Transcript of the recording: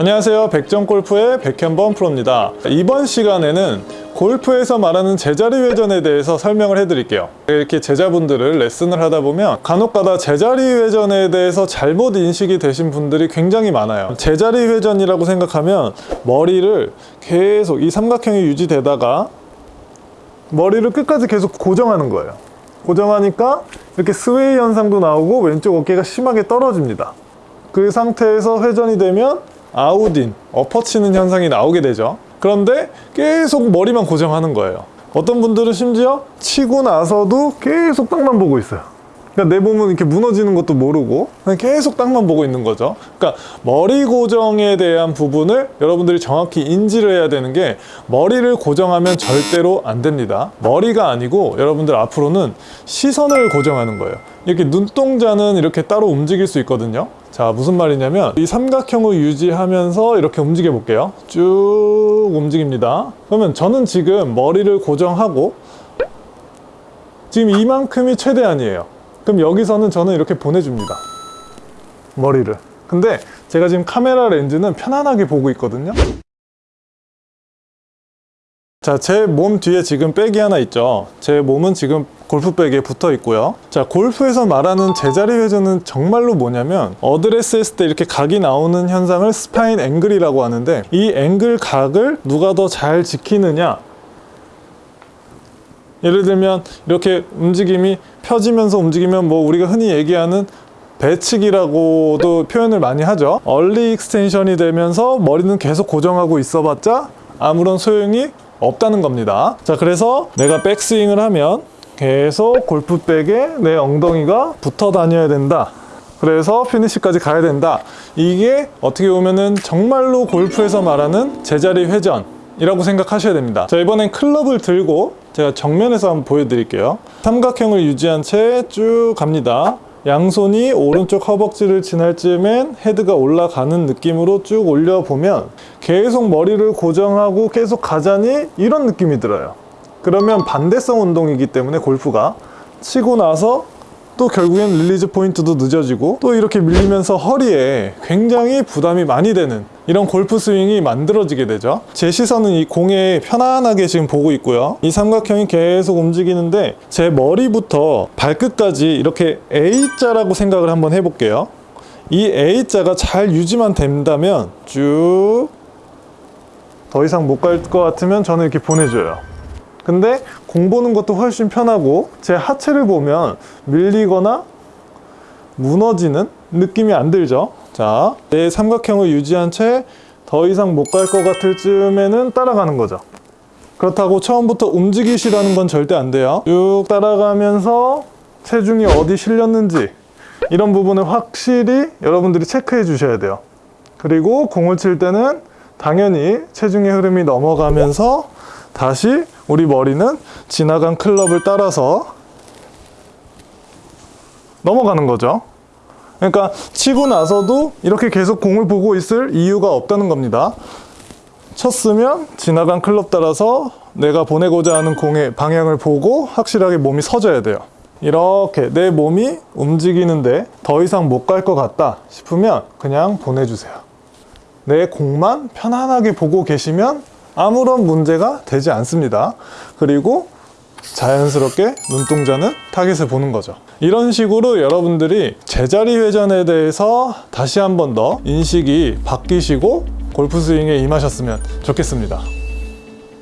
안녕하세요. 백전골프의 백현범 프로입니다. 이번 시간에는 골프에서 말하는 제자리 회전에 대해서 설명을 해드릴게요. 이렇게 제자분들을 레슨을 하다 보면 간혹가다 제자리 회전에 대해서 잘못 인식이 되신 분들이 굉장히 많아요. 제자리 회전이라고 생각하면 머리를 계속 이 삼각형이 유지되다가 머리를 끝까지 계속 고정하는 거예요. 고정하니까 이렇게 스웨이 현상도 나오고 왼쪽 어깨가 심하게 떨어집니다. 그 상태에서 회전이 되면 아웃인, 엎어치는 현상이 나오게 되죠. 그런데 계속 머리만 고정하는 거예요. 어떤 분들은 심지어 치고 나서도 계속 땅만 보고 있어요 그러니까 내 몸은 이렇게 무너지는 것도 모르고 계속 땅만 보고 있는 거죠. 그러니까 머리 고정에 대한 부분을 여러분들이 정확히 인지를 해야 되는 게 머리를 고정하면 절대로 안 됩니다. 머리가 아니고 여러분들 앞으로는 시선을 고정하는 거예요. 이렇게 눈동자는 이렇게 따로 움직일 수 있거든요. 자 무슨 말이냐면 이 삼각형을 유지하면서 이렇게 움직여 볼게요. 쭉 움직입니다. 그러면 저는 지금 머리를 고정하고 지금 이만큼이 최대한이에요 그럼 여기서는 저는 이렇게 보내줍니다 머리를 근데 제가 지금 카메라 렌즈는 편안하게 보고 있거든요 자, 제 몸 뒤에 지금 백이 하나 있죠. 제 몸은 지금 골프백에 붙어 있고요. 자, 골프에서 말하는 제자리 회전은 정말로 뭐냐면 어드레스 했을 때 이렇게 각이 나오는 현상을 spine angle이라고 하는데 이 앵글 각을 누가 더 잘 지키느냐 예를 들면 이렇게 움직임이 펴지면서 움직이면 뭐 우리가 흔히 얘기하는 배치기라고도 표현을 많이 하죠. early extension이 되면서 머리는 계속 고정하고 있어봤자 아무런 소용이 없다는 겁니다. 자 그래서 내가 백스윙을 하면 계속 골프백에 내 엉덩이가 붙어 다녀야 된다. 그래서 피니시까지 가야 된다. 이게 어떻게 보면은 정말로 골프에서 말하는 제자리 회전이라고 생각하셔야 됩니다. 자 이번엔 클럽을 들고 제가 정면에서 한번 보여드릴게요. 삼각형을 유지한 채 쭉 갑니다. 양손이 오른쪽 허벅지를 지날 즈음엔 헤드가 올라가는 느낌으로 쭉 올려보면 계속 머리를 고정하고 계속 가자니 이런 느낌이 들어요. 그러면 반대성 운동이기 때문에 골프가 치고 나서 또 결국엔 release point도 늦어지고 또 이렇게 밀리면서 허리에 굉장히 부담이 많이 되는 이런 골프 스윙이 만들어지게 되죠. 제 시선은 이 공에 편안하게 지금 보고 있고요. 이 삼각형이 계속 움직이는데 제 머리부터 발끝까지 이렇게 A자라고 생각을 한번 해볼게요. 이 A자가 잘 유지만 된다면 쭉 더 이상 못 갈 것 같으면 저는 이렇게 보내줘요. 근데 공 보는 것도 훨씬 편하고 제 하체를 보면 밀리거나 무너지는 느낌이 안 들죠? 자, 내 삼각형을 유지한 채 더 이상 못 갈 것 같을 즈음에는 따라가는 거죠. 그렇다고 처음부터 움직이시라는 건 절대 안 돼요. 쭉 따라가면서 체중이 어디 실렸는지 이런 부분을 확실히 여러분들이 체크해 주셔야 돼요. 그리고 공을 칠 때는 당연히 체중의 흐름이 넘어가면서 다시 우리 머리는 지나간 클럽을 따라서 넘어가는 거죠 그러니까 치고 나서도 이렇게 계속 공을 보고 있을 이유가 없다는 겁니다. 쳤으면 지나간 클럽 따라서 내가 보내고자 하는 공의 방향을 보고 확실하게 몸이 서져야 돼요. 이렇게 내 몸이 움직이는데 더 이상 못 갈 것 같다 싶으면 그냥 보내주세요. 내 공만 편안하게 보고 계시면 아무런 문제가 되지 않습니다. 그리고 자연스럽게 눈동자는 타겟을 보는 거죠. 이런 식으로 여러분들이 제자리 회전에 대해서 다시 한 번 더 인식이 바뀌시고 골프 스윙에 임하셨으면 좋겠습니다